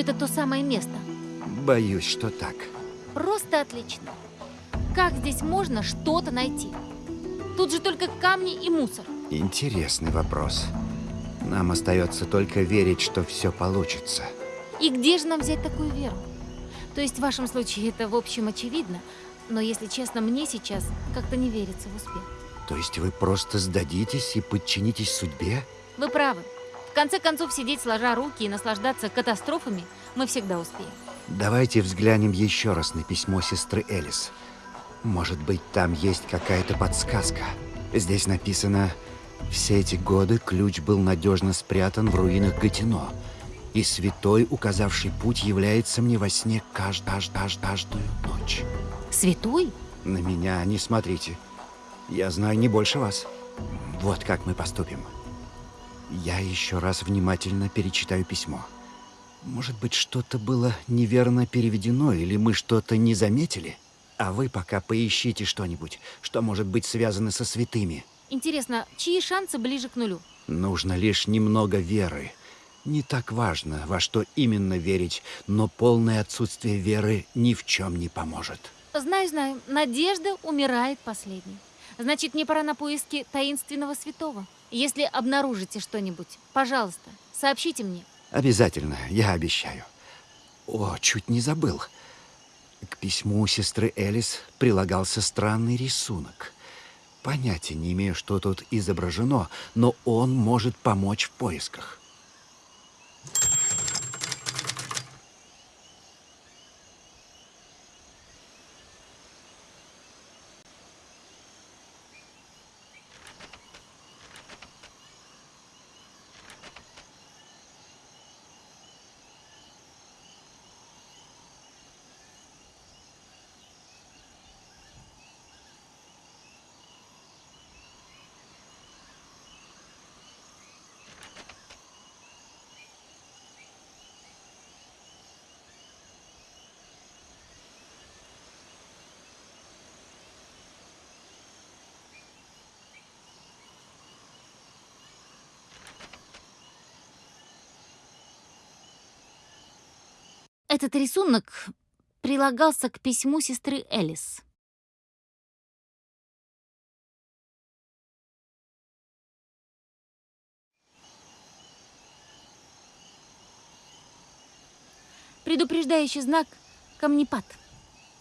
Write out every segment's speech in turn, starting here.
это то самое место? Боюсь, что так. Просто отлично. Как здесь можно что-то найти? Тут же только камни и мусор. Интересный вопрос. Нам остается только верить, что все получится. И где же нам взять такую веру? То есть в вашем случае это в общем очевидно, но если честно, мне сейчас как-то не верится в успех. То есть вы просто сдадитесь и подчинитесь судьбе? Вы правы. В конце концов, сидеть сложа руки и наслаждаться катастрофами мы всегда успеем. Давайте взглянем еще раз на письмо сестры Элис. Может быть, там есть какая-то подсказка. Здесь написано, все эти годы ключ был надежно спрятан в руинах Гатино, и святой, указавший путь, является мне во сне кажд кажд кажд каждую ночь. Святой? На меня не смотрите. Я знаю не больше вас. Вот как мы поступим. Я еще раз внимательно перечитаю письмо. Может быть, что-то было неверно переведено, или мы что-то не заметили? А вы пока поищите что-нибудь, что может быть связано со святыми. Интересно, чьи шансы ближе к нулю? Нужно лишь немного веры. Не так важно, во что именно верить, но полное отсутствие веры ни в чем не поможет. Знаю, знаю. Надежда умирает последней. Значит, мне пора на поиски таинственного святого. Если обнаружите что-нибудь, пожалуйста, сообщите мне. Обязательно, я обещаю. О, чуть не забыл. К письму сестры Элис прилагался странный рисунок. Понятия не имею, что тут изображено, но он может помочь в поисках. Этот рисунок прилагался к письму сестры Элис. Предупреждающий знак — камнепад.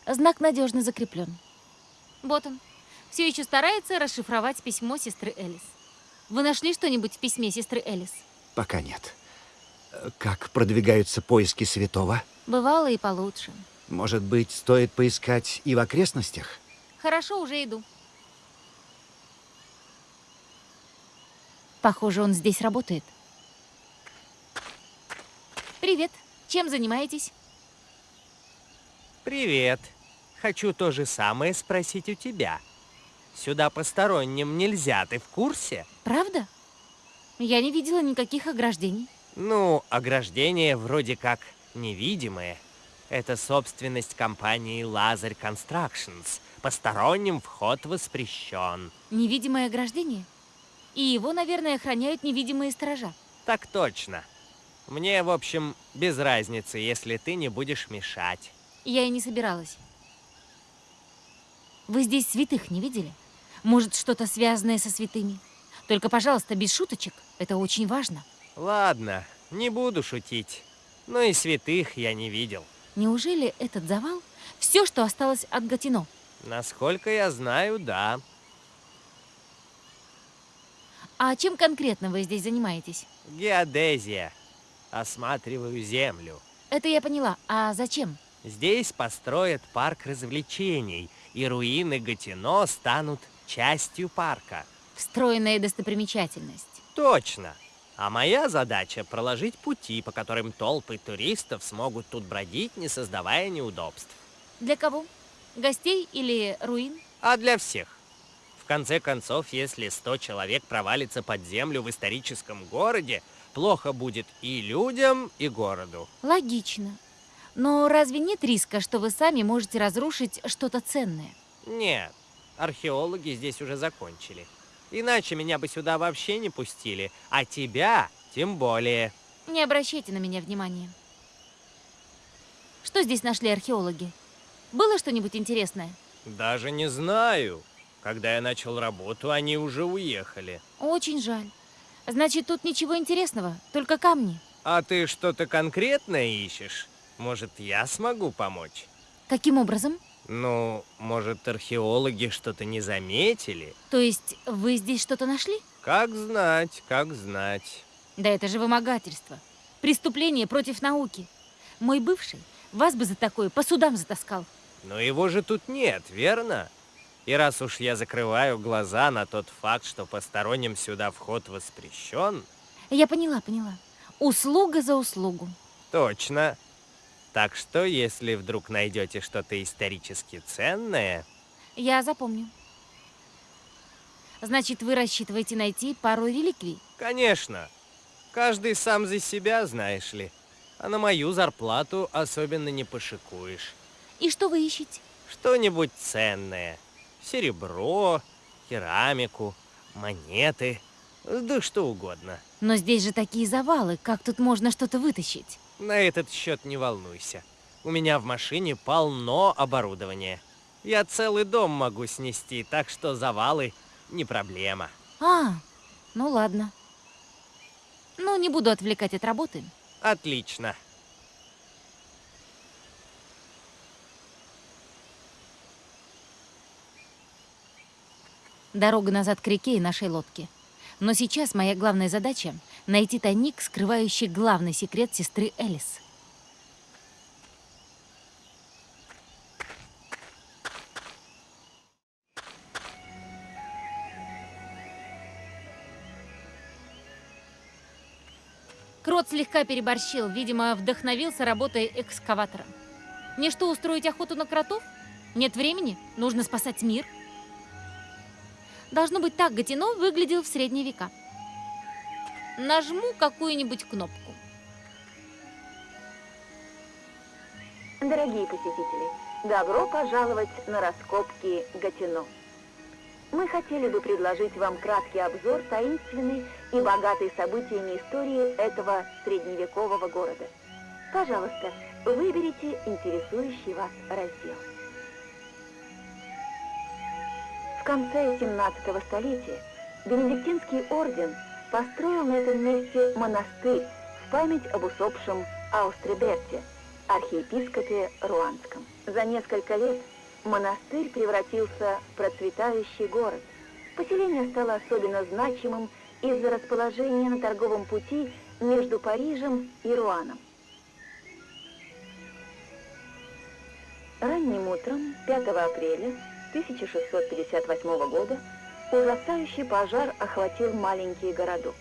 Знак надежно закреплен. Вот он. Все еще старается расшифровать письмо сестры Элис. Вы нашли что-нибудь в письме сестры Элис? Пока нет. Как продвигаются поиски святого? Бывало и получше. Может быть, стоит поискать и в окрестностях? Хорошо, уже иду. Похоже, он здесь работает. Привет. Чем занимаетесь? Привет. Хочу то же самое спросить у тебя. Сюда посторонним нельзя, ты в курсе? Правда? Я не видела никаких ограждений. Ну, ограждения вроде как невидимые. Это собственность компании Лазарь Constructions. Посторонним вход воспрещен. Невидимое ограждение? И его, наверное, охраняют невидимые сторожа. Так точно. Мне, в общем, без разницы, если ты не будешь мешать. Я и не собиралась. Вы здесь святых не видели? Может, что-то связанное со святыми? Только, пожалуйста, без шуточек. Это очень важно. Ладно, не буду шутить. Но и святых я не видел. Неужели этот завал — все, что осталось от Гатино? Насколько я знаю, да. А чем конкретно вы здесь занимаетесь? Геодезия. Осматриваю землю. Это я поняла. А зачем? Здесь построят парк развлечений, и руины Гатино станут частью парка. Встроенная достопримечательность. Точно. А моя задача — проложить пути, по которым толпы туристов смогут тут бродить, не создавая неудобств. Для кого? Гостей или руин? А для всех. В конце концов, если 100 человек провалится под землю в историческом городе, плохо будет и людям, и городу. Логично. Но разве нет риска, что вы сами можете разрушить что-то ценное? Нет, археологи здесь уже закончили. Иначе меня бы сюда вообще не пустили, а тебя тем более. Не обращайте на меня внимания. Что здесь нашли археологи? Было что-нибудь интересное? Даже не знаю. Когда я начал работу, они уже уехали. Очень жаль. Значит, тут ничего интересного, только камни. А ты что-то конкретное ищешь? Может, я смогу помочь? Каким образом? Ну, может, археологи что-то не заметили? То есть вы здесь что-то нашли? Как знать, как знать. Да это же вымогательство. Преступление против науки. Мой бывший вас бы за такое по судам затаскал. Но его же тут нет, верно? И раз уж я закрываю глаза на тот факт, что посторонним сюда вход воспрещен... Я поняла, поняла. Услуга за услугу. Точно. Так что, если вдруг найдете что-то исторически ценное... Я запомню. Значит, вы рассчитываете найти пару реликвий? Конечно. Каждый сам за себя, знаешь ли. А на мою зарплату особенно не пошикуешь. И что вы ищете? Что-нибудь ценное. Серебро, керамику, монеты, да что угодно. Но здесь же такие завалы, как тут можно что-то вытащить? На этот счет не волнуйся. У меня в машине полно оборудования. Я целый дом могу снести, так что завалы не проблема. А, ну ладно. Ну, не буду отвлекать от работы. Отлично. Дорога назад к реке и нашей лодке. Но сейчас моя главная задача — найти тайник, скрывающий главный секрет сестры Элис. Крот слегка переборщил, видимо, вдохновился работой экскаватора. Мне что, устроить охоту на кротов? Нет времени? Нужно спасать мир? Должно быть, так Гатино выглядел в средние века. Нажму какую-нибудь кнопку. Дорогие посетители, добро пожаловать на раскопки Гатино. Мы хотели бы предложить вам краткий обзор таинственной и богатой событиями истории этого средневекового города. Пожалуйста, выберите интересующий вас раздел. Конце 17 столетия Бенедиктинский орден построил на этом месте монастырь в память об усопшем Аустреберте, архиепископе Руанском. За несколько лет монастырь превратился в процветающий город. Поселение стало особенно значимым из-за расположения на торговом пути между Парижем и Руаном. Ранним утром 5 апреля 1658 года ужасающий пожар охватил маленький городок.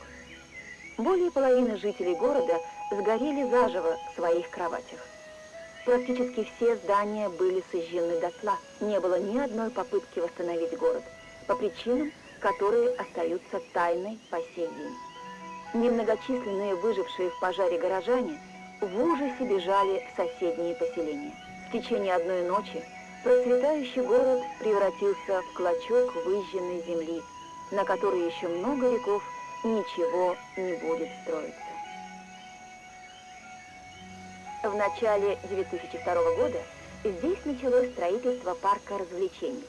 Более половины жителей города сгорели заживо в своих кроватях. Практически все здания были сожжены дотла. Не было ни одной попытки восстановить город, по причинам, которые остаются тайной по сей день. Немногочисленные выжившие в пожаре горожане в ужасе бежали в соседние поселения. В течение одной ночи процветающий город превратился в клочок выжженной земли, на которой еще много веков ничего не будет строиться. В начале 2002 года здесь началось строительство парка развлечений.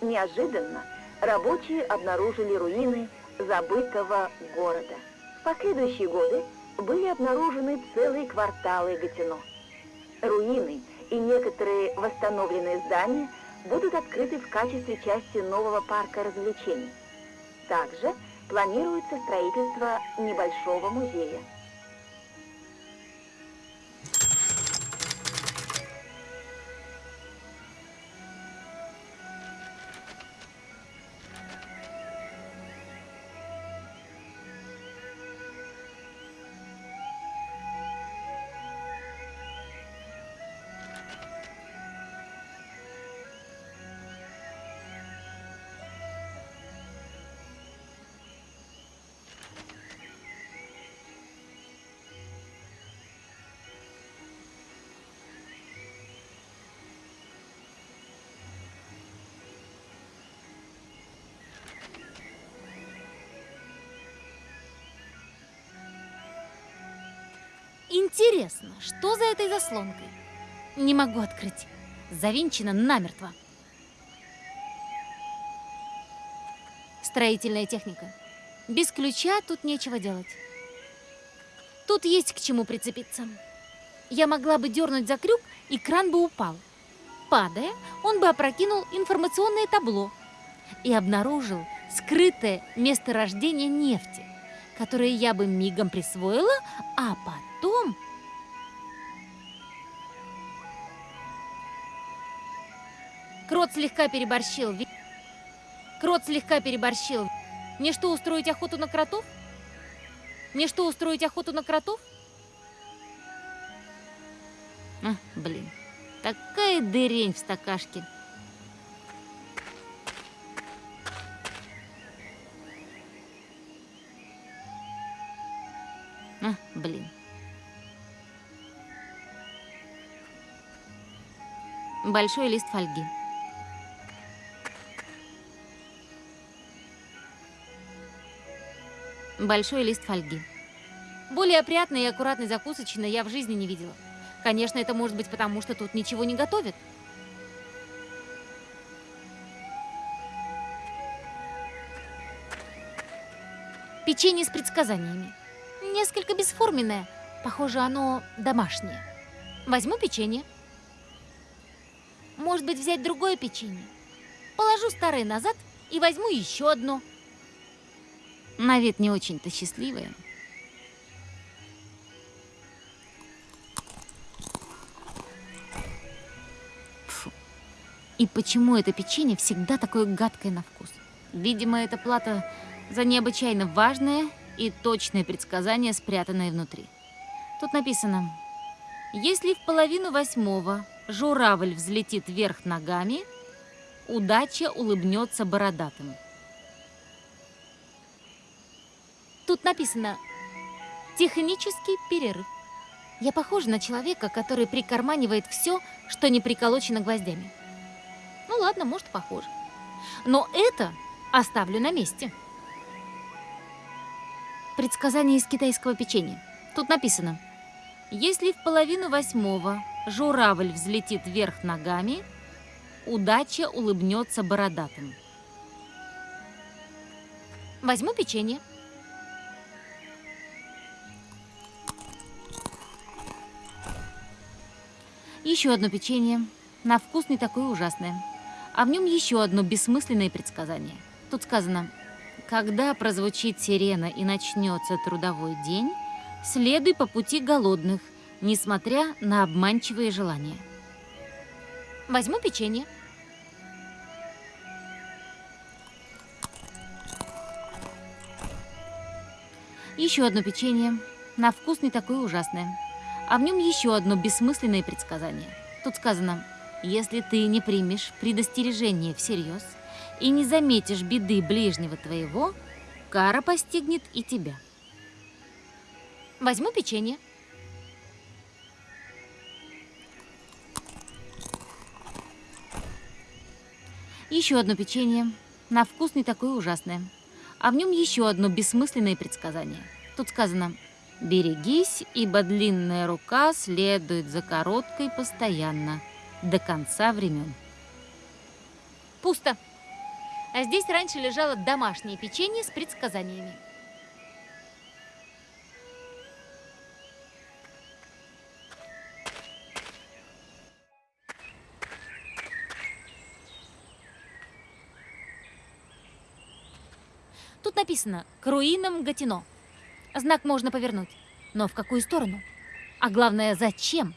Неожиданно рабочие обнаружили руины забытого города. В последующие годы были обнаружены целые кварталы Гатино. Руины и некоторые восстановленные здания будут открыты в качестве части нового парка развлечений. Также планируется строительство небольшого музея. Интересно, что за этой заслонкой? Не могу открыть. Завинчено намертво. Строительная техника. Без ключа тут нечего делать. Тут есть к чему прицепиться. Я могла бы дернуть за крюк, и кран бы упал. Падая, он бы опрокинул информационное табло и обнаружил скрытое месторождение нефти, которое я бы мигом присвоила, а потом... Крот слегка переборщил. Крот слегка переборщил. Мне что, устроить охоту на кротов? Мне что, устроить охоту на кротов? А, блин, такая дырень в стакашке. А, блин. Большой лист фольги. Большой лист фольги. Более опрятной и аккуратной закусочной я в жизни не видела. Конечно, это может быть потому, что тут ничего не готовят. Печенье с предсказаниями. Несколько бесформенное. Похоже, оно домашнее. Возьму печенье. Может быть, взять другое печенье. Положу старое назад и возьму еще одно. На вид не очень-то счастливое. Фу. И почему это печенье всегда такое гадкое на вкус? Видимо, это плата за необычайно важное и точное предсказание, спрятанное внутри. Тут написано, если в половину восьмого журавль взлетит вверх ногами, удача улыбнется бородатым. Тут написано «Технический перерыв». Я похожа на человека, который прикарманивает все, что не приколочено гвоздями. Ну ладно, может, похоже. Но это оставлю на месте. Предсказание из китайского печенья. Тут написано «Если в половину восьмого журавль взлетит вверх ногами, удача улыбнется бородатым». Возьму печенье. Еще одно печенье. На вкус не такое ужасное. А в нем еще одно бессмысленное предсказание. Тут сказано, когда прозвучит сирена и начнется трудовой день, следуй по пути голодных, несмотря на обманчивые желания. Возьму печенье. Еще одно печенье. На вкус не такое ужасное. А в нем еще одно бессмысленное предсказание. Тут сказано, если ты не примешь предостережение всерьез и не заметишь беды ближнего твоего, кара постигнет и тебя. Возьму печенье. Еще одно печенье. На вкус не такое ужасное. А в нем еще одно бессмысленное предсказание. Тут сказано «Берегись, ибо длинная рука следует за короткой постоянно, до конца времен». Пусто. А здесь раньше лежало домашнее печенье с предсказаниями. Тут написано «К руинам Гатино». Знак можно повернуть. Но в какую сторону? А главное, зачем?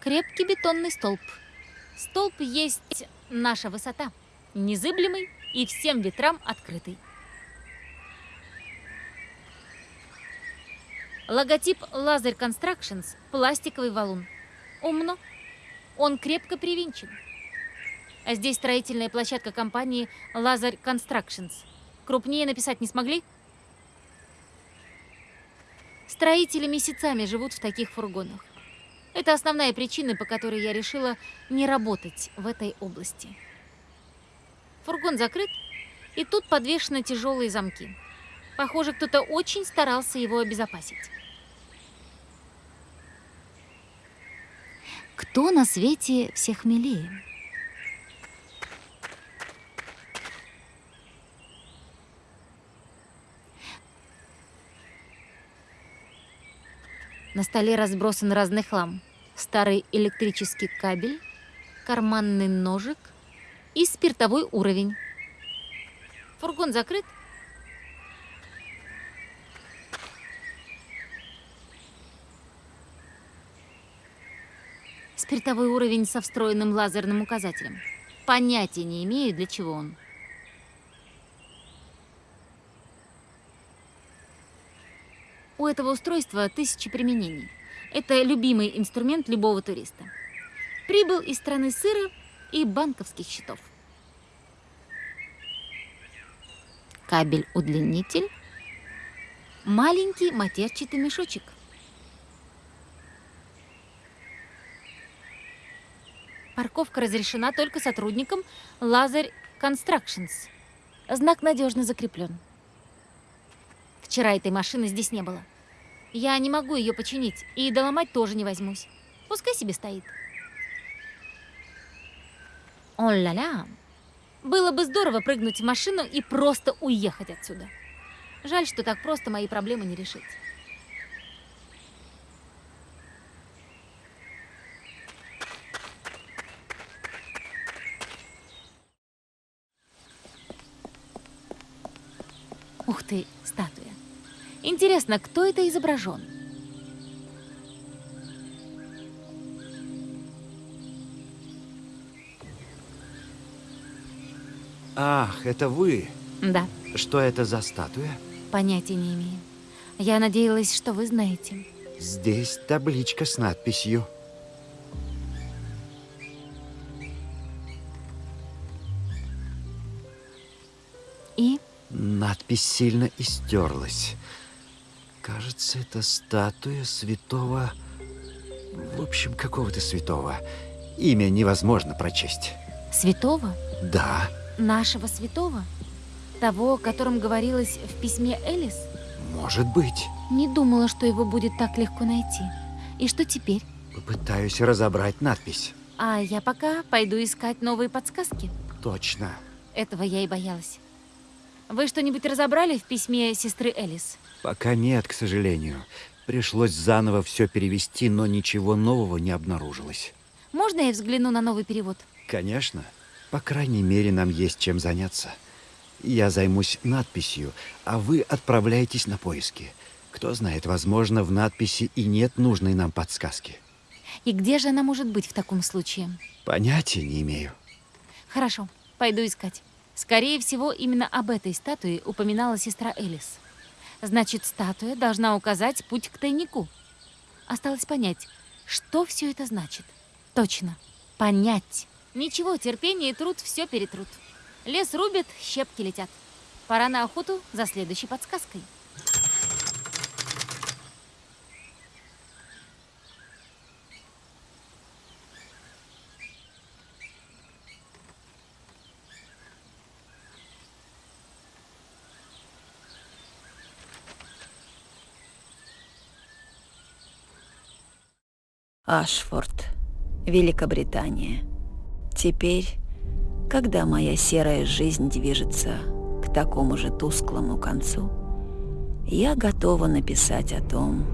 Крепкий бетонный столб. Столб есть наша высота. Незыблемый и всем ветрам открытый. Логотип Лазарь Constructions – пластиковый валун. Умно. Он крепко привинчен. А здесь строительная площадка компании Лазарь Constructions. Крупнее написать не смогли? Строители месяцами живут в таких фургонах. Это основная причина, по которой я решила не работать в этой области. Фургон закрыт, и тут подвешены тяжелые замки. Похоже, кто-то очень старался его обезопасить. Кто на свете всех милее? На столе разбросан разный хлам. Старый электрический кабель, карманный ножик и спиртовой уровень. Фургон закрыт? Спиртовой уровень со встроенным лазерным указателем. Понятия не имею, для чего он. У этого устройства тысячи применений. Это любимый инструмент любого туриста. Прибыл из страны сыра и банковских счетов. Кабель-удлинитель. Маленький матерчатый мешочек. Парковка разрешена только сотрудникам Лазарь Constructions. Знак надежно закреплен. Вчера этой машины здесь не было. Я не могу ее починить, и доломать тоже не возьмусь. Пускай себе стоит. О-ля-ля. Было бы здорово прыгнуть в машину и просто уехать отсюда. Жаль, что так просто мои проблемы не решить. Ух ты, статуя. Интересно, кто это изображен? Ах, это вы. Да, Что это за статуя? понятия не имею. Я надеялась, что вы знаете. Здесь табличка с надписью. И Надпись сильно истерлась. Кажется, это статуя святого... В общем, какого-то святого. Имя невозможно прочесть. святого? Да, Нашего святого? Того, о котором говорилось в письме Элис? может быть. Не думала, что его будет так легко найти. И что теперь? Попытаюсь разобрать надпись. А я пока пойду искать новые подсказки. Точно. Этого я и боялась. Вы что-нибудь разобрали в письме сестры Элис? Пока нет, к сожалению. Пришлось заново все перевести, но ничего нового не обнаружилось. Можно я взгляну на новый перевод? Конечно. По крайней мере, нам есть чем заняться. Я займусь надписью, а вы отправляйтесь на поиски. Кто знает, возможно, в надписи и нет нужной нам подсказки. И где же она может быть в таком случае? Понятия не имею. Хорошо, пойду искать. Скорее всего, именно об этой статуе упоминала сестра Элис. Значит, статуя должна указать путь к тайнику. Осталось понять, что все это значит. Точно, понять. Ничего, терпение и труд все перетрут. Лес рубят, щепки летят. Пора на охоту за следующей подсказкой. Ашфорд, Великобритания. Теперь, когда моя серая жизнь движется к такому же тусклому концу, я готова написать о том,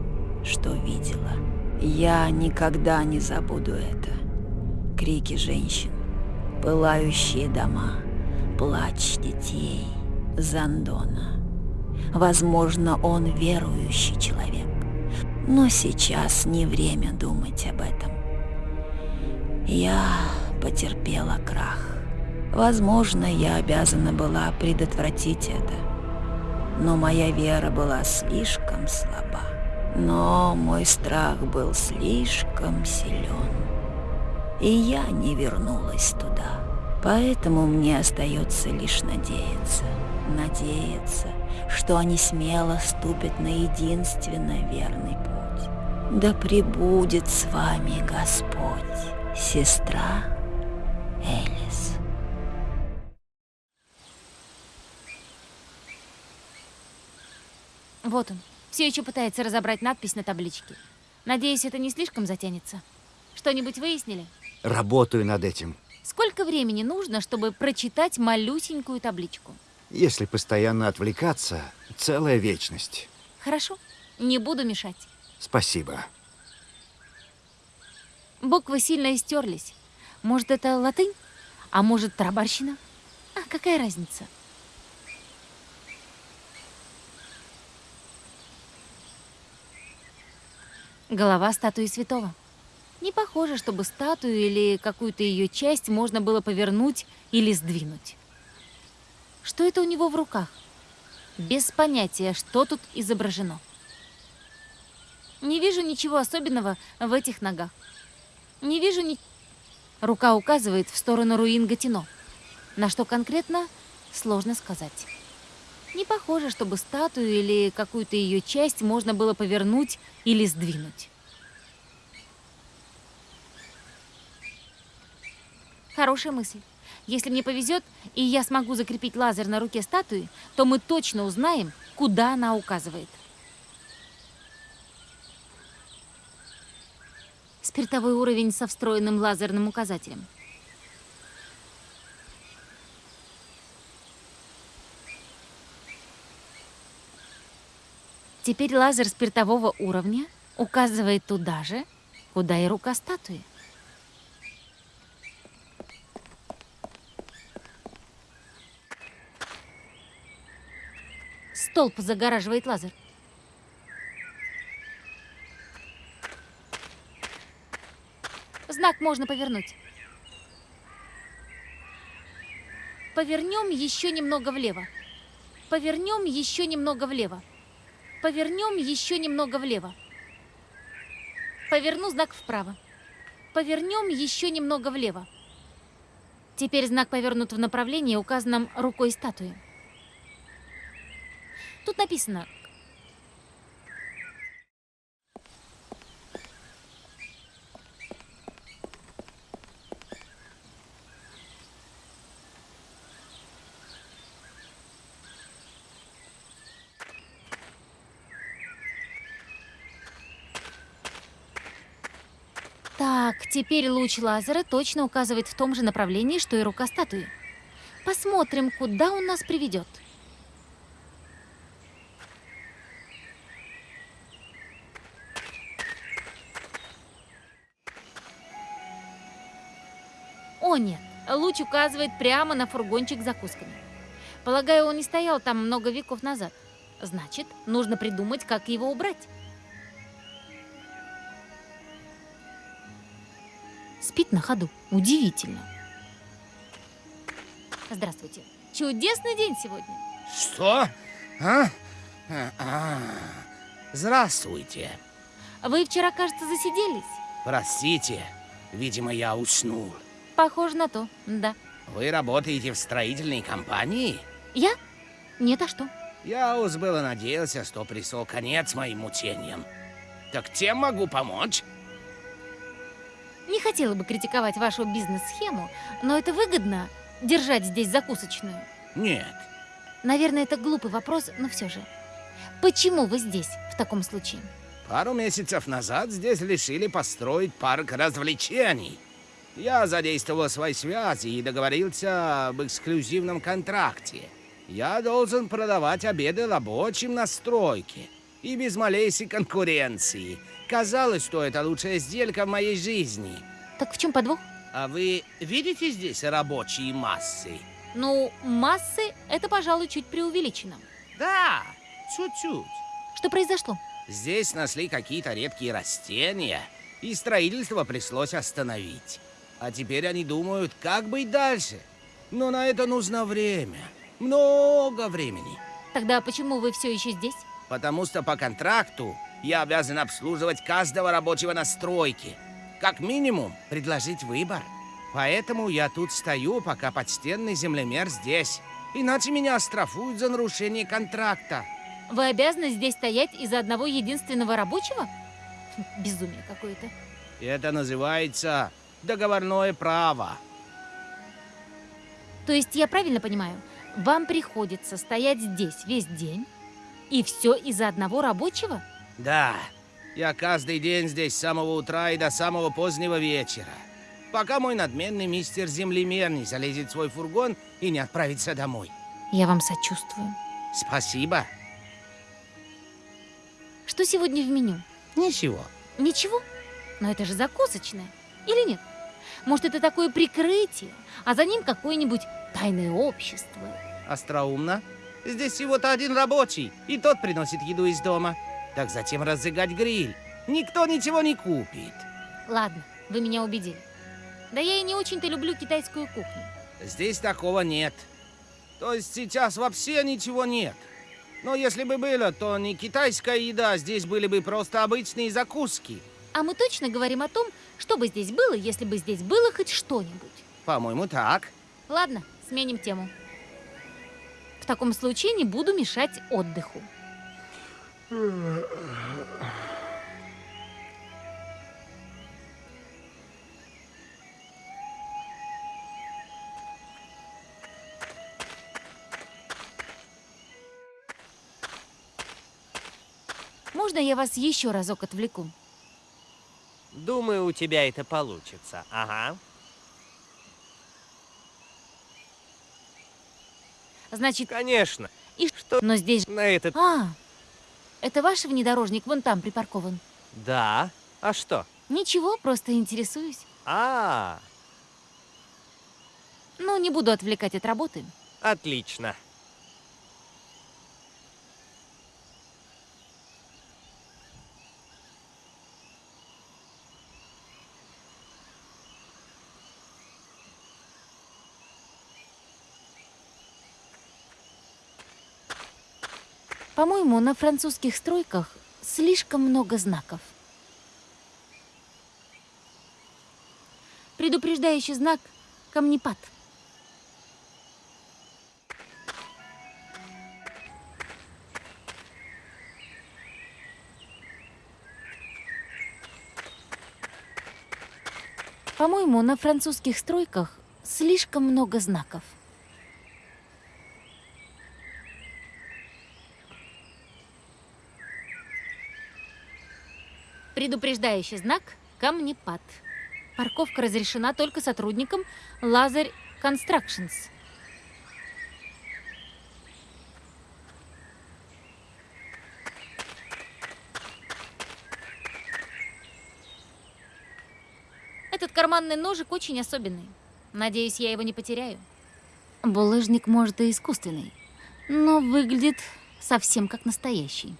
что видела. Я никогда не забуду это. Крики женщин, пылающие дома, плач детей, Зандона. Возможно, он верующий человек. Но сейчас не время думать об этом. Я потерпела крах. Возможно, я обязана была предотвратить это. Но моя вера была слишком слаба. Но мой страх был слишком силен. И я не вернулась туда. Поэтому мне остается лишь надеяться. Надеяться, что они смело ступят на единственно верный путь. Да пребудет с вами Господь, сестра Элис. Вот он. Все еще пытается разобрать надпись на табличке. Надеюсь, это не слишком затянется. Что-нибудь выяснили? Работаю над этим. Сколько времени нужно, чтобы прочитать малюсенькую табличку? Если постоянно отвлекаться, целая вечность. Хорошо, не буду мешать. Спасибо. Буквы сильно истерлись. Может, это латынь? А может, тарабарщина? А какая разница? Голова статуи святого. Не похоже, чтобы статую или какую-то ее часть можно было повернуть или сдвинуть. Что это у него в руках? Без понятия, что тут изображено. Не вижу ничего особенного в этих ногах. Не вижу ни... Рука указывает в сторону руин Гатино. На что конкретно, сложно сказать. Не похоже, чтобы статую или какую-то ее часть можно было повернуть или сдвинуть. Хорошая мысль. Если мне повезет, и я смогу закрепить лазер на руке статуи, то мы точно узнаем, куда она указывает. Спиртовой уровень со встроенным лазерным указателем. Теперь лазер спиртового уровня указывает туда же, куда и рука статуи. Столб загораживает лазер. Знак можно повернуть. Повернем еще немного влево. Повернем еще немного влево. Повернем еще немного влево. Поверну знак вправо. Повернем еще немного влево. Теперь знак повернут в направлении, указанном рукой статуи. Тут написано Так, теперь луч лазера точно указывает в том же направлении, что и рука статуи. Посмотрим, куда он нас приведет. О нет, луч указывает прямо на фургончик с закусками. Полагаю, он не стоял там много веков назад. Значит, нужно придумать, как его убрать. Спит на ходу. Удивительно. Здравствуйте. Чудесный день сегодня. Что? А? А, а. Здравствуйте. Вы вчера, кажется, засиделись. Простите, видимо, я уснул. Похоже на то, да. Вы работаете в строительной компании? Я? Нет, а что? Я уж было надеялся, что пришел конец моим мучениям. Так тем могу помочь? Не хотела бы критиковать вашу бизнес-схему, но это выгодно держать здесь закусочную. Нет. Наверное, это глупый вопрос, но все же. Почему вы здесь в таком случае? Пару месяцев назад здесь решили построить парк развлечений. Я задействовал свои связи и договорился об эксклюзивном контракте. Я должен продавать обеды рабочим на стройке. И без малейшей конкуренции. Казалось, что это лучшая сделка в моей жизни. Так в чем подвох? А вы видите здесь рабочие массы? Ну, массы — это, пожалуй, чуть преувеличено. Да, чуть-чуть. Что произошло? Здесь нашли какие-то редкие растения, и строительство пришлось остановить. А теперь они думают, как быть дальше. Но на это нужно время. Много времени. Тогда почему вы все еще здесь? Потому что по контракту я обязан обслуживать каждого рабочего на стройке. Как минимум, предложить выбор. Поэтому я тут стою, пока почтенный землемер здесь. Иначе меня оштрафуют за нарушение контракта. Вы обязаны здесь стоять из-за одного единственного рабочего? Безумие какое-то. Это называется договорное право. То есть я правильно понимаю, вам приходится стоять здесь весь день, и все из-за одного рабочего? Да, Я каждый день здесь с самого утра и до самого позднего вечера. Пока мой надменный мистер-землемер не залезет в свой фургон и не отправится домой. Я вам сочувствую. Спасибо. Что сегодня в меню? Ничего. Ничего? Но это же закусочное. Или нет? Может, это такое прикрытие, а за ним какое-нибудь тайное общество? Остроумно. Здесь всего-то один рабочий, и тот приносит еду из дома. Так зачем разжигать гриль? Никто ничего не купит. Ладно, вы меня убедили. Да я и не очень-то люблю китайскую кухню. Здесь такого нет. То есть сейчас вообще ничего нет. Но если бы было, то не китайская еда, здесь были бы просто обычные закуски. А мы точно говорим о том, что бы здесь было, если бы здесь было хоть что-нибудь. По-моему, так. Ладно, сменим тему. В таком случае не буду мешать отдыху. Можно я вас еще разок отвлеку? Думаю, у тебя это получится. Ага. Значит, Конечно. и Что Но здесь... на этот... А, это ваш внедорожник вон там припаркован. Да. А что? Ничего, просто интересуюсь. А, Ну, не буду отвлекать от работы. отлично. По-моему, на французских стройках слишком много знаков. Предупреждающий знак «Камнепад». По-моему, на французских стройках слишком много знаков. Предупреждающий знак «Камнепад». Парковка разрешена только сотрудникам Лазарь Constructions. Этот карманный ножик очень особенный. Надеюсь, я его не потеряю. Булыжник, может, и искусственный, но выглядит совсем как настоящий.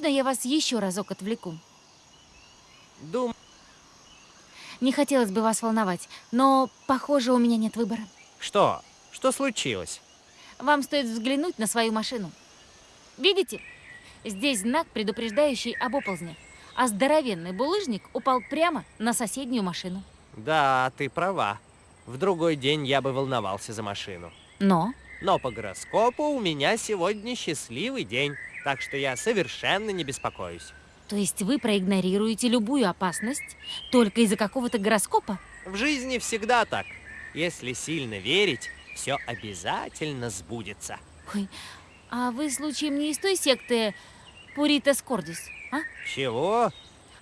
Можно я вас еще разок отвлеку? Дум... Не хотелось бы вас волновать, но, похоже, у меня нет выбора. Что? Что случилось? Вам стоит взглянуть на свою машину. Видите? Здесь знак, предупреждающий об оползнях, а здоровенный булыжник упал прямо на соседнюю машину. Да, ты права. В другой день я бы волновался за машину. Но Но по гороскопу у меня сегодня счастливый день, так что я совершенно не беспокоюсь. То есть вы проигнорируете любую опасность только из-за какого-то гороскопа? В жизни всегда так. Если сильно верить, все обязательно сбудется. Ой, а вы случаем не из той секты Пуритас Кордис, а? Чего?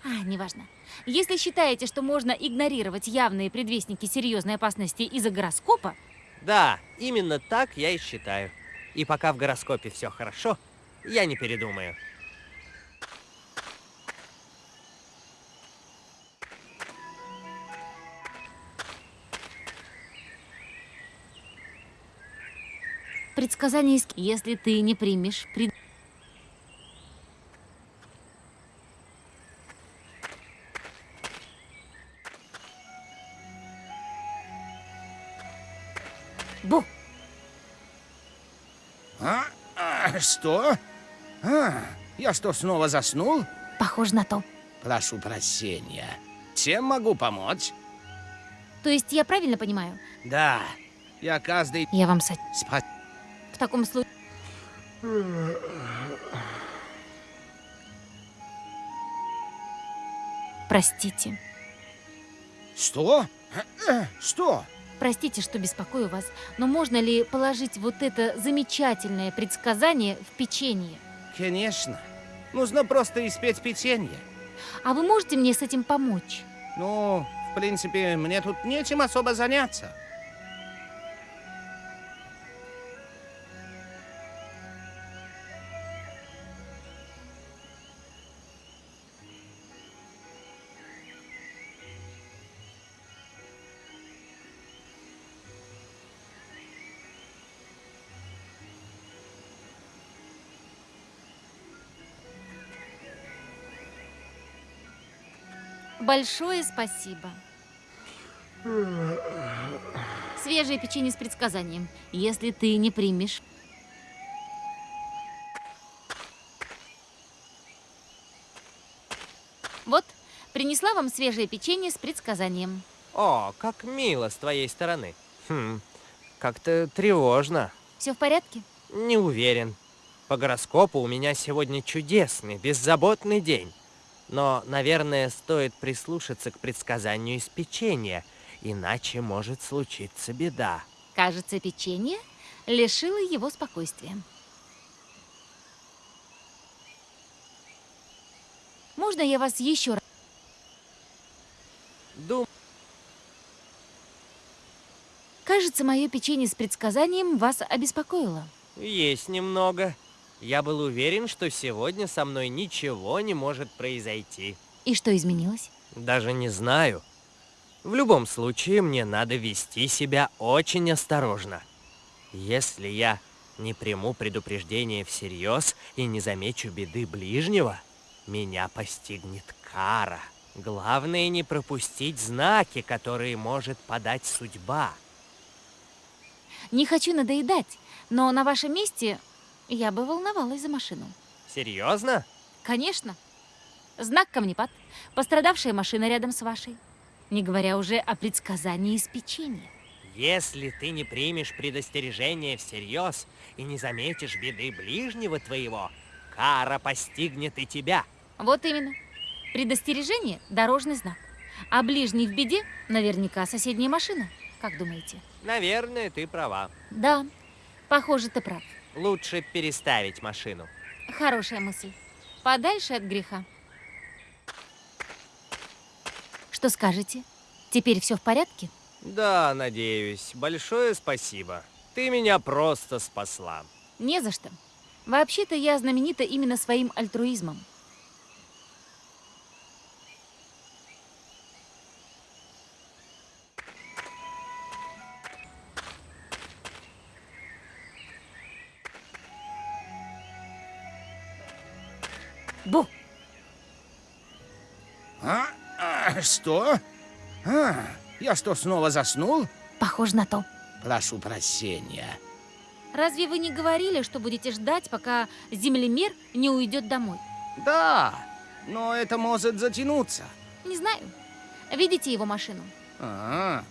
А, неважно. Если считаете, что можно игнорировать явные предвестники серьезной опасности из-за гороскопа, Да, именно так я и считаю. И пока в гороскопе все хорошо, я не передумаю. предсказание. Если ты не примешь пред... что? А, я что, снова заснул? Похоже на то. Прошу прощения. Чем могу помочь? То есть я правильно понимаю? Да, я каждый... Я вам со... Спа... В таком случае... Простите. Что? Что? Простите, что беспокою вас, но можно ли положить вот это замечательное предсказание в печенье? Конечно. Нужно просто испечь печенье. А вы можете мне с этим помочь? Ну, в принципе, мне тут нечем особо заняться. Большое спасибо. Свежее печенье с предсказанием. Если ты не примешь... Вот, принесла вам свежее печенье с предсказанием. О, как мило с твоей стороны. Хм, как-то тревожно. Все в порядке? Не уверен. По гороскопу у меня сегодня чудесный, беззаботный день. Но, наверное, стоит прислушаться к предсказанию из печенья, иначе может случиться беда. Кажется, печенье лишило его спокойствия. Можно я вас еще раз... Дум... Кажется, мое печенье с предсказанием вас обеспокоило. Есть немного. Я был уверен, что сегодня со мной ничего не может произойти. И что изменилось? Даже не знаю. В любом случае, мне надо вести себя очень осторожно. Если я не приму предупреждение всерьез и не замечу беды ближнего, меня постигнет кара. Главное не пропустить знаки, которые может подать судьба. Не хочу надоедать, но на вашем месте я бы волновалась за машину. Серьезно? Конечно. Знак камнепад. Пострадавшая машина рядом с вашей. Не говоря уже о предсказании из печенья. Если ты не примешь предостережение всерьез и не заметишь беды ближнего твоего, кара постигнет и тебя. Вот именно. Предостережение – дорожный знак. А ближний в беде – наверняка соседняя машина. Как думаете? Наверное, ты права. Да, похоже, ты прав. Лучше переставить машину. Хорошая мысль. Подальше от греха. Что скажете? Теперь все в порядке? Да, надеюсь. Большое спасибо. Ты меня просто спасла. Не за что. Вообще-то я знаменита именно своим альтруизмом. Что? А, я что, снова заснул? Похоже на то. Прошу прощения. Разве вы не говорили, что будете ждать, пока землемер не уйдет домой? Да, но это может затянуться. Не знаю. Видите его машину? А,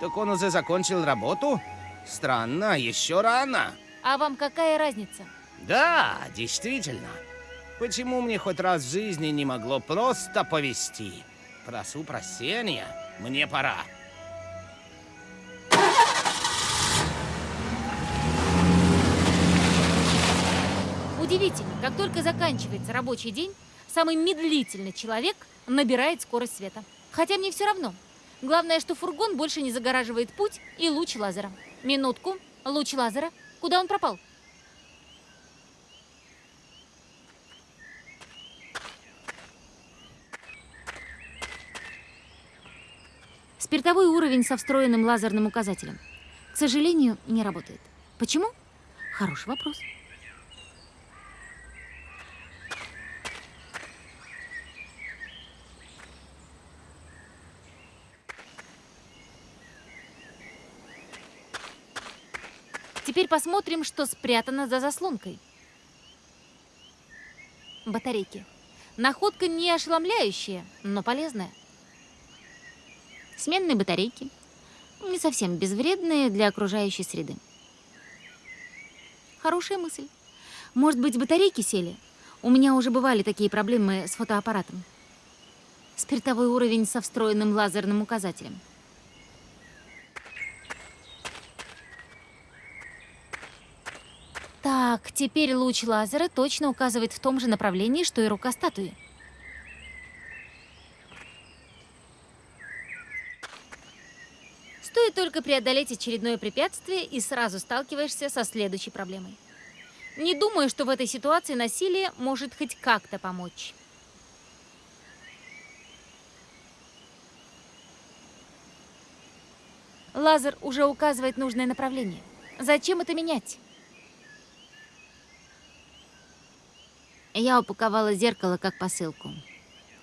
так он уже закончил работу? Странно, еще рано. А вам какая разница? Да, действительно. Почему мне хоть раз в жизни не могло просто повести? Прошу прощения, мне пора. Удивительно, как только заканчивается рабочий день, самый медлительный человек набирает скорость света. Хотя мне все равно. Главное, что фургон больше не загораживает путь и луч лазера. Минутку. Луч лазера. Куда он пропал? Спиртовой уровень со встроенным лазерным указателем. К сожалению, не работает. Почему? Хороший вопрос. Теперь посмотрим, что спрятано за заслонкой. Батарейки. Находка не ошеломляющая, но полезная. Сменные батарейки, не совсем безвредные для окружающей среды. Хорошая мысль. Может быть, батарейки сели? У меня уже бывали такие проблемы с фотоаппаратом. Спиртовой уровень со встроенным лазерным указателем. Так, теперь луч лазера точно указывает в том же направлении, что и рука статуи. Стоит только преодолеть очередное препятствие, и сразу сталкиваешься со следующей проблемой. Не думаю, что в этой ситуации насилие может хоть как-то помочь. Лазер уже указывает нужное направление. Зачем это менять? Я упаковала зеркало как посылку.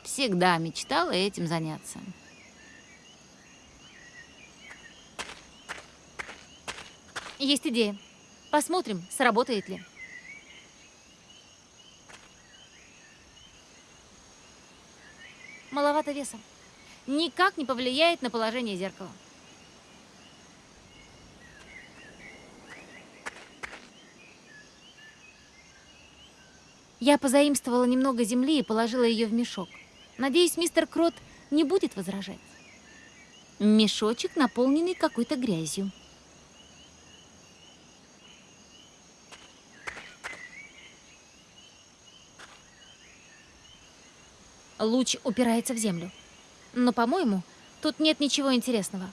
Всегда мечтала этим заняться. Есть идея. Посмотрим, сработает ли. Маловато веса. Никак не повлияет на положение зеркала. Я позаимствовала немного земли и положила ее в мешок. Надеюсь, мистер Крот не будет возражать. Мешочек, наполненный какой-то грязью. Луч упирается в землю. Но, по-моему, тут нет ничего интересного.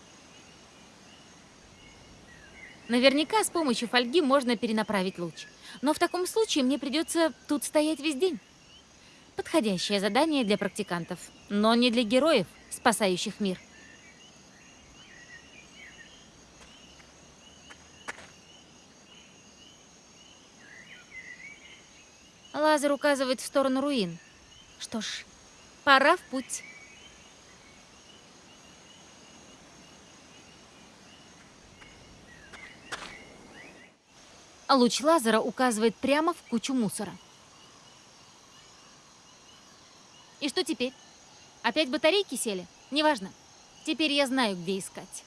Наверняка с помощью фольги можно перенаправить луч. Но в таком случае мне придется тут стоять весь день. Подходящее задание для практикантов, но не для героев, спасающих мир. Лазер указывает в сторону руин. Что ж, пора в путь. луч лазера указывает прямо в кучу мусора. И что теперь? Опять батарейки сели? Неважно. Теперь я знаю, где искать.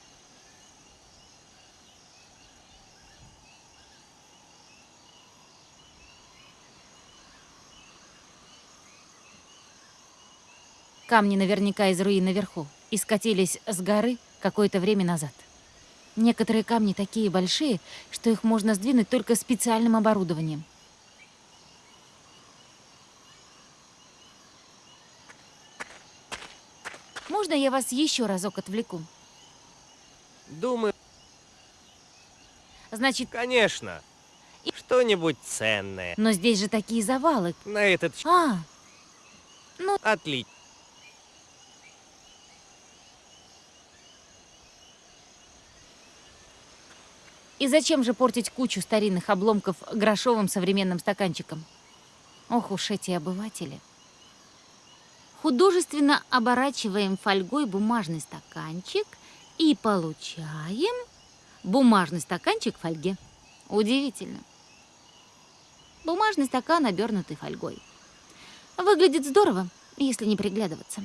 Камни наверняка из руин наверху и скатились с горы какое-то время назад. Некоторые камни такие большие, что их можно сдвинуть только специальным оборудованием. Можно я вас еще разок отвлеку? Думаю, Значит, конечно. Что-нибудь ценное. но здесь же такие завалы. На этот А, отлично. И зачем же портить кучу старинных обломков грошовым современным стаканчиком? Ох уж эти обыватели. Художественно оборачиваем фольгой бумажный стаканчик и получаем бумажный стаканчик в фольге. Удивительно. Бумажный стакан, обернутый фольгой. Выглядит здорово, если не приглядываться.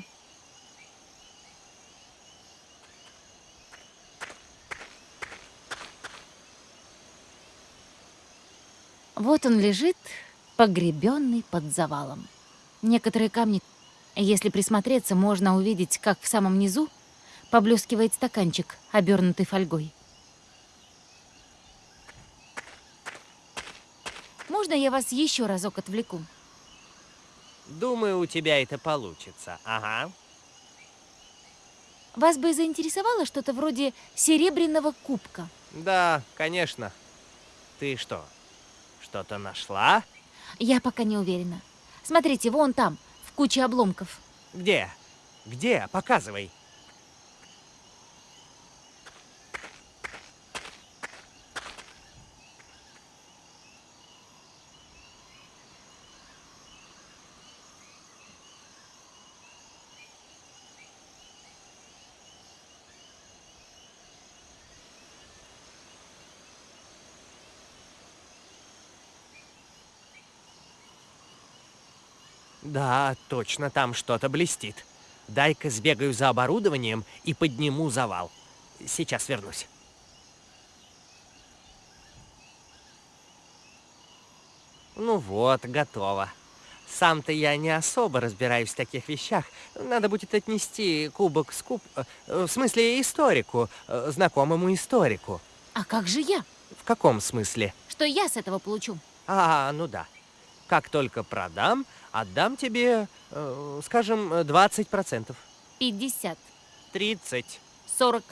Вот он лежит, погребенный под завалом. Некоторые камни, если присмотреться, можно увидеть, как в самом низу поблескивает стаканчик, обернутый фольгой. Можно я вас еще разок отвлеку? Думаю, у тебя это получится. Ага. Вас бы заинтересовало что-то вроде серебряного кубка. Да, конечно. Ты что, что-то нашла? Я пока не уверена. Смотрите, вон там, в куче обломков. Где? Где? Показывай. Да, точно, там что-то блестит. Дай-ка сбегаю за оборудованием и подниму завал. сейчас вернусь. Ну вот, готово. Сам-то я не особо разбираюсь в таких вещах. Надо будет отнести кубок с куб... э, В смысле, историку, э, знакомому историку. А как же я? В каком смысле? Что я с этого получу? А, ну да. Как только продам, отдам тебе, э, скажем, 20%. 50, 30, 40.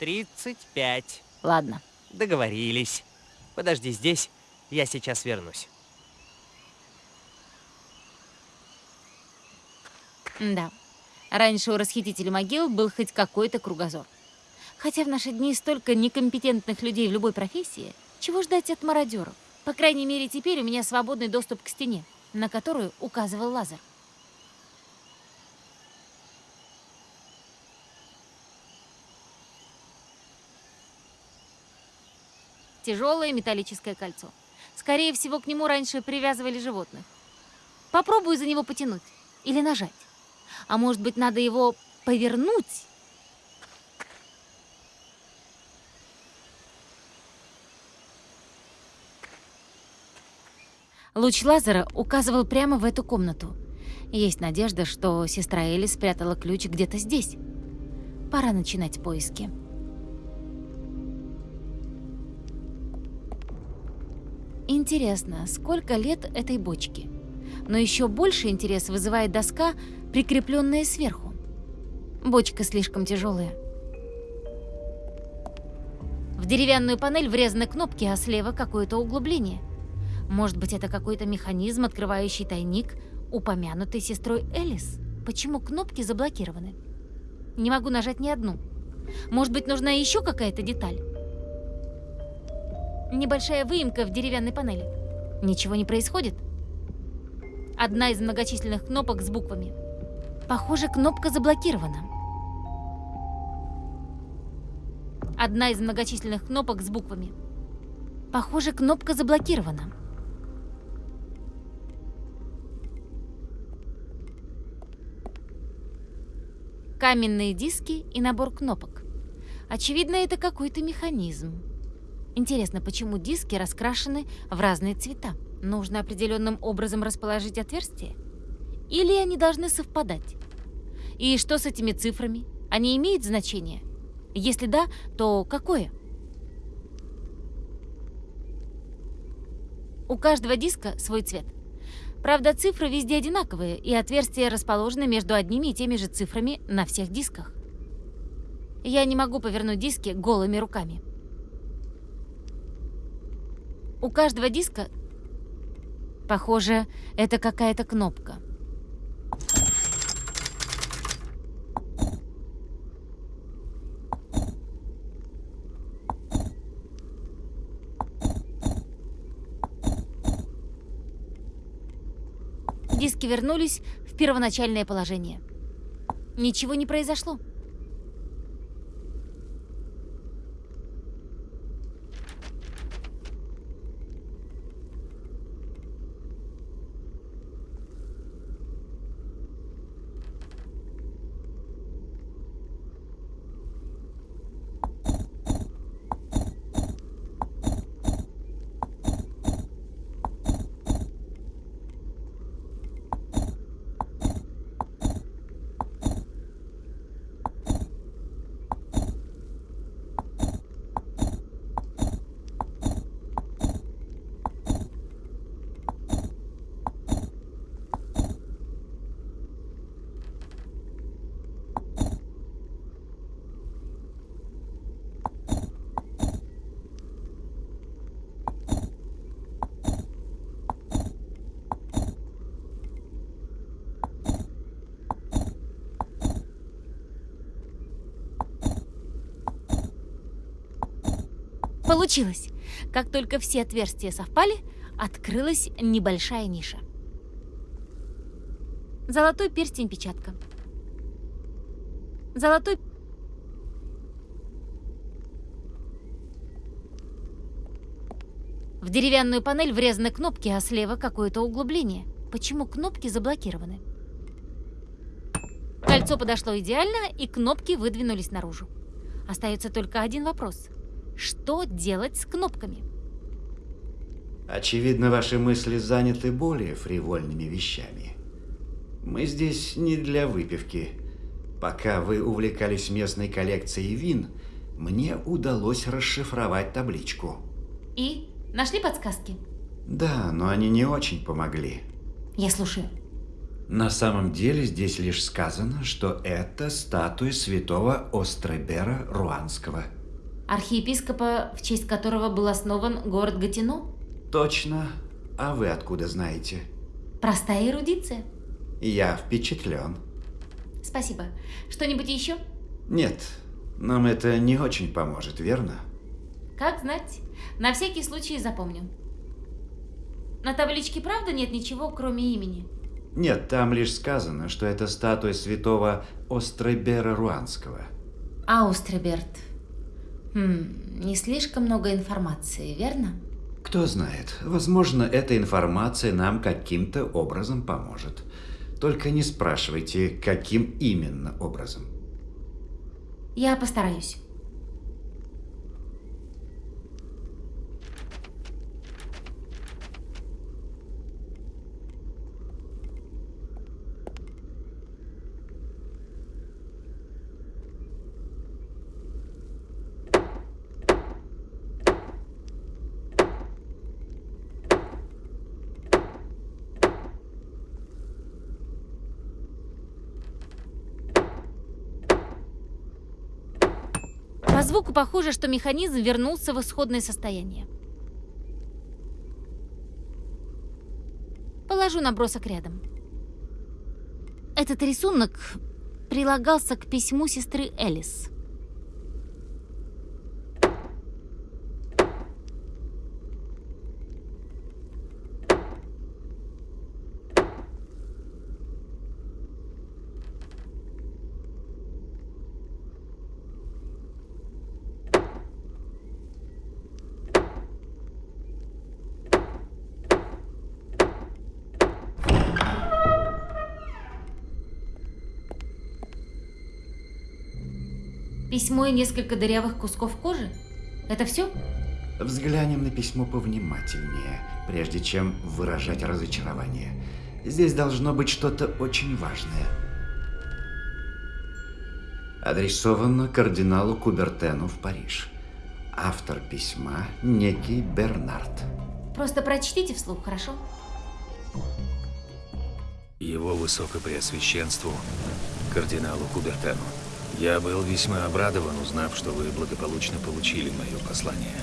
35. Ладно. Договорились. Подожди здесь, я сейчас вернусь. Да. Раньше у расхитителя могил был хоть какой-то кругозор. Хотя в наши дни столько некомпетентных людей в любой профессии, чего ждать от мародеров? По крайней мере, теперь у меня свободный доступ к стене, на которую указывал лазер. Тяжелое металлическое кольцо. Скорее всего, к нему раньше привязывали животных. Попробую за него потянуть или нажать. А может быть, надо его повернуть? Луч лазера указывал прямо в эту комнату. Есть надежда, что сестра Элли спрятала ключ где-то здесь. Пора начинать поиски. Интересно, сколько лет этой бочке? Но еще больше интерес вызывает доска, прикрепленная сверху. Бочка слишком тяжелая. В деревянную панель врезаны кнопки, а слева какое-то углубление. Может быть, это какой-то механизм, открывающий тайник, упомянутый сестрой Элис? Почему кнопки заблокированы? Не могу нажать ни одну. Может быть, нужна еще какая-то деталь? Небольшая выемка в деревянной панели. Ничего не происходит? Одна из многочисленных кнопок с буквами. Похоже, кнопка заблокирована. Одна из многочисленных кнопок с буквами. Похоже, кнопка заблокирована. Каменные диски и набор кнопок. Очевидно, это какой-то механизм. Интересно, почему диски раскрашены в разные цвета? Нужно определенным образом расположить отверстия? Или они должны совпадать? И что с этими цифрами? Они имеют значение? Если да, то какое? У каждого диска свой цвет. Правда, цифры везде одинаковые, и отверстия расположены между одними и теми же цифрами на всех дисках. Я не могу повернуть диски голыми руками. У каждого диска, похоже, это какая-то кнопка. Диски вернулись в первоначальное положение. Ничего не произошло. Получилось! Как только все отверстия совпали, открылась небольшая ниша. Золотой перстень-печатка. Золотой... В деревянную панель врезаны кнопки, а слева какое-то углубление. Почему кнопки заблокированы? Кольцо подошло идеально, и кнопки выдвинулись наружу. Остается только один вопрос. Что делать с кнопками? Очевидно, ваши мысли заняты более фривольными вещами. Мы здесь не для выпивки. Пока вы увлекались местной коллекцией вин, мне удалось расшифровать табличку. И? Нашли подсказки? Да, но они не очень помогли. Я слушаю. На самом деле здесь лишь сказано, что это статуя святого Остребера Руанского. Архиепископа, в честь которого был основан город Гатино? Точно. А вы откуда знаете? Простая эрудиция. Я впечатлен. Спасибо. Что-нибудь еще? Нет, нам это не очень поможет, верно? Как знать. На всякий случай запомню. На табличке правда нет ничего, кроме имени? Нет, там лишь сказано, что это статуя святого Остребера Руанского. Аустреберт. Хм, не слишком много информации, верно? Кто знает, возможно, эта информация нам каким-то образом поможет. Только не спрашивайте, каким именно образом. Я постараюсь. По звуку похоже, что механизм вернулся в исходное состояние. Положу набросок рядом. Этот рисунок прилагался к письму сестры Элис. Письмо и несколько дырявых кусков кожи? Это все? Взглянем на письмо повнимательнее, прежде чем выражать разочарование. Здесь должно быть что-то очень важное. Адресовано кардиналу Кубертену в Париж. Автор письма – некий Бернард. Просто прочтите вслух, хорошо? Его Высокопреосвященству, кардиналу Кубертену. Я был весьма обрадован, узнав, что вы благополучно получили мое послание.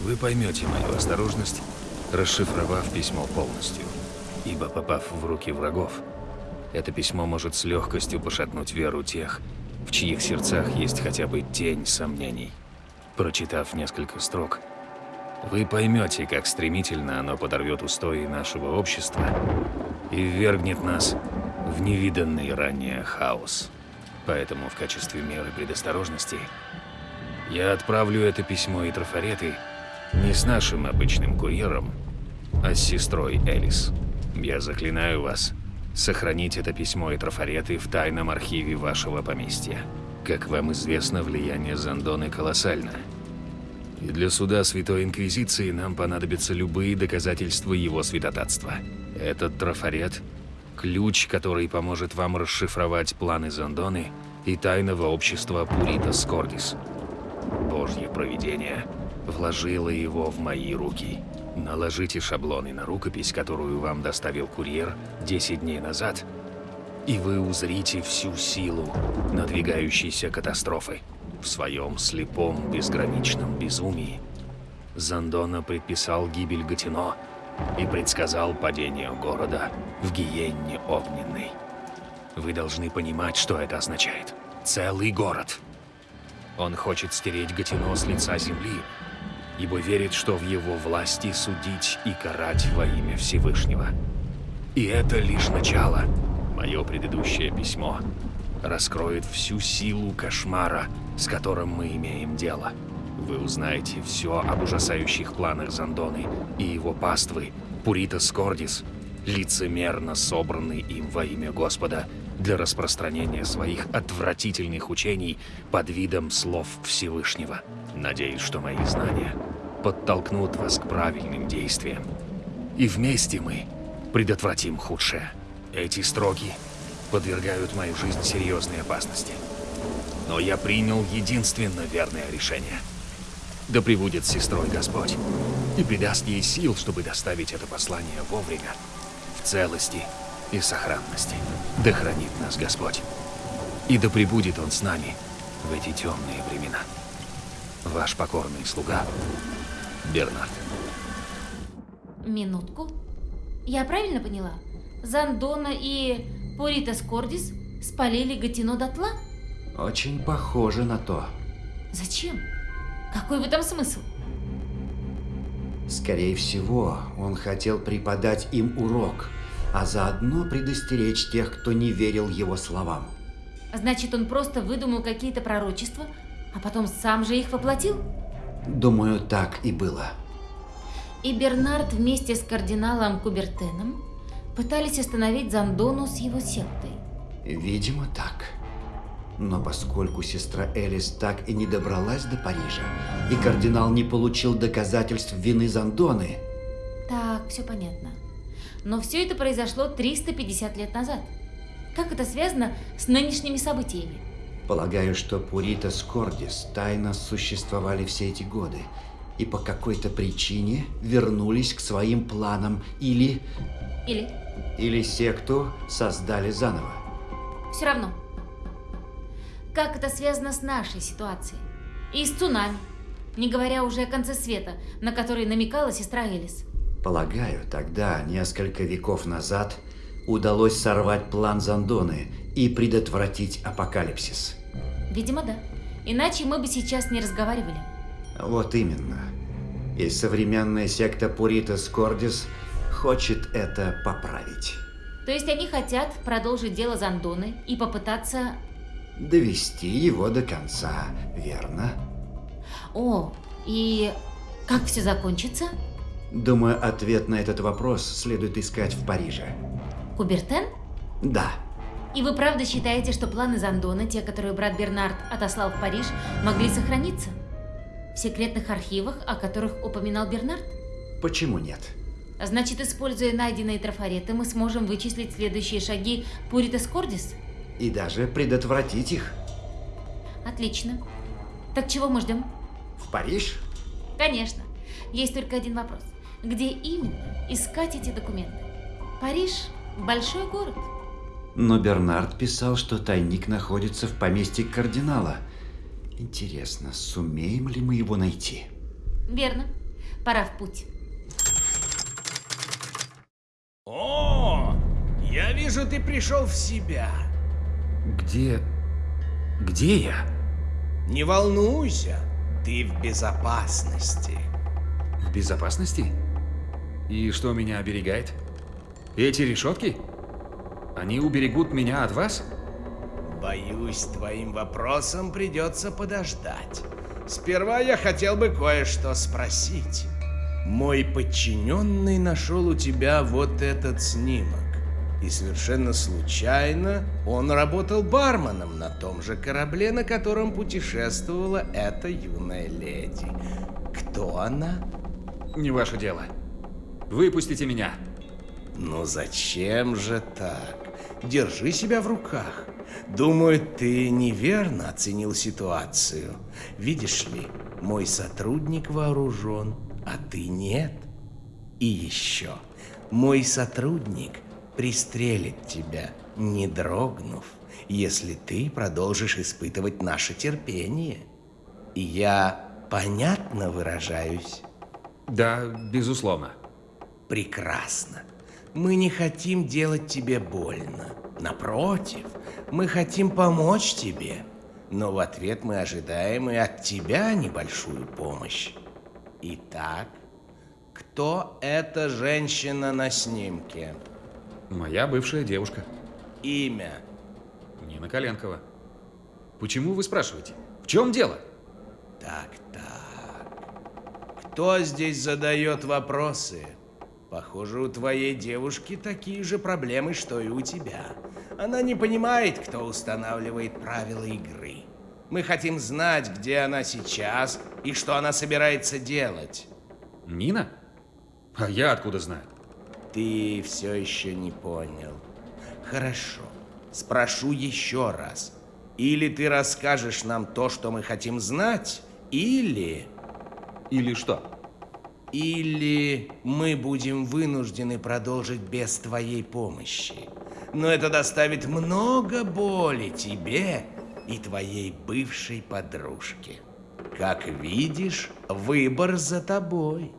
Вы поймете мою осторожность, расшифровав письмо полностью. Ибо попав в руки врагов, это письмо может с легкостью пошатнуть веру тех, в чьих сердцах есть хотя бы тень сомнений. Прочитав несколько строк, вы поймете, как стремительно оно подорвет устои нашего общества и ввергнет нас в невиданный ранее хаос. Поэтому в качестве меры предосторожности я отправлю это письмо и трафареты не с нашим обычным курьером, а с сестрой Элис. Я заклинаю вас сохранить это письмо и трафареты в тайном архиве вашего поместья. Как вам известно, влияние Зандоны колоссально. И для суда Святой Инквизиции нам понадобятся любые доказательства его святотатства. Этот трафарет – ключ, который поможет вам расшифровать планы Зандоны и тайного общества Пурита Скордис. Божье провидение вложило его в мои руки. Наложите шаблоны на рукопись, которую вам доставил курьер 10 дней назад, и вы узрите всю силу надвигающейся катастрофы. В своем слепом, безграничном безумии Зандона предписал гибель Гатино и предсказал падение города в Гиенне Огненной. Вы должны понимать, что это означает. Целый город. Он хочет стереть Гатино с лица земли, ибо верит, что в его власти судить и карать во имя Всевышнего. И это лишь начало. Мое предыдущее письмо раскроет всю силу кошмара, с которым мы имеем дело. Вы узнаете все об ужасающих планах Зандоны и его паствы, Пурита Скордис, лицемерно собранный им во имя Господа для распространения своих отвратительных учений под видом слов Всевышнего. Надеюсь, что мои знания подтолкнут вас к правильным действиям. И вместе мы предотвратим худшее. Эти строки подвергают мою жизнь серьезной опасности. Но я принял единственно верное решение. Да пребудет с сестрой Господь и придаст ей сил, чтобы доставить это послание вовремя, в целости и сохранности. Да хранит нас Господь. И да пребудет Он с нами в эти темные времена. Ваш покорный слуга Бернард. Минутку. Я правильно поняла? Зандона и Поритас Кордис спалили Гатино дотла? Очень похоже на то. Зачем? Какой в этом смысл? Скорее всего, он хотел преподать им урок, а заодно предостеречь тех, кто не верил его словам. Значит, он просто выдумал какие-то пророчества, а потом сам же их воплотил? Думаю, так и было. И Бернард вместе с кардиналом Кубертеном пытались остановить Зандону с его сектой. Видимо, так. Но поскольку сестра Элис так и не добралась до Парижа, и кардинал не получил доказательств вины Зандоны, Так, все понятно. Но все это произошло 350 лет назад. Как это связано с нынешними событиями? полагаю, что Пурита Скордис тайно существовали все эти годы и по какой-то причине вернулись к своим планам или... Или или секту создали заново. все равно. Как это связано с нашей ситуацией? И с цунами, не говоря уже о конце света, на который намекала сестра Элис. Полагаю, тогда, несколько веков назад, удалось сорвать план Зандоны и предотвратить апокалипсис. Видимо, да. Иначе мы бы сейчас не разговаривали. Вот именно. И современная секта Пуритас Кордис хочет это поправить. То есть они хотят продолжить дело Зандоны и попытаться... Довести его до конца, верно? О, и как все закончится? Думаю, ответ на этот вопрос следует искать в Париже. Кубертен? Да, И вы правда считаете, что планы Зандона, те, которые брат Бернард отослал в Париж, могли сохраниться? В секретных архивах, о которых упоминал Бернард? почему нет? Значит, используя найденные трафареты, мы сможем вычислить следующие шаги Пуритас Кордис? И даже предотвратить их. Отлично. Так чего мы ждем? В Париж? Конечно. Есть только один вопрос. Где именно искать эти документы? Париж – большой город. Но Бернард писал, что тайник находится в поместье кардинала. Интересно, сумеем ли мы его найти? Верно. Пора в путь. О, я вижу, ты пришел в себя. Где... где я? Не волнуйся, ты в безопасности. В безопасности? И что меня оберегает? Эти решетки? Они уберегут меня от вас? Боюсь, твоим вопросом придется подождать. Сперва я хотел бы кое-что спросить. Мой подчиненный нашел у тебя вот этот снимок. И совершенно случайно он работал барменом на том же корабле, на котором путешествовала эта юная леди. Кто она? Не ваше дело. Выпустите меня. Ну зачем же так? Держи себя в руках. Думаю, ты неверно оценил ситуацию. Видишь ли, мой сотрудник вооружен, а ты нет. И еще, мой сотрудник пристрелит тебя, не дрогнув, если ты продолжишь испытывать наше терпение. И я понятно выражаюсь? Да, безусловно. Прекрасно. Мы не хотим делать тебе больно. Напротив, мы хотим помочь тебе. Но в ответ мы ожидаем и от тебя небольшую помощь. Итак, кто эта женщина на снимке? Моя бывшая девушка. Имя? Нина Коленкова. Почему вы спрашиваете? В чем дело? Так, так. Кто здесь задает вопросы? Похоже, у твоей девушки такие же проблемы, что и у тебя. Она не понимает, кто устанавливает правила игры. Мы хотим знать, где она сейчас и что она собирается делать. Нина? А я откуда знаю? Ты все еще не понял. Хорошо. Спрошу еще раз. Или ты расскажешь нам то, что мы хотим знать, или... Или что? Или мы будем вынуждены продолжить без твоей помощи. Но это доставит много боли тебе и твоей бывшей подружке. Как видишь, выбор за тобой.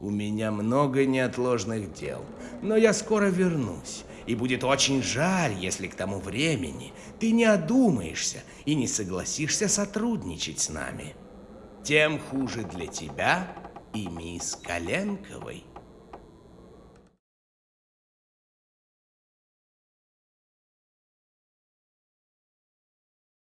У меня много неотложных дел, но я скоро вернусь. И будет очень жаль, если к тому времени ты не одумаешься и не согласишься сотрудничать с нами. Тем хуже для тебя и мисс Коленковой.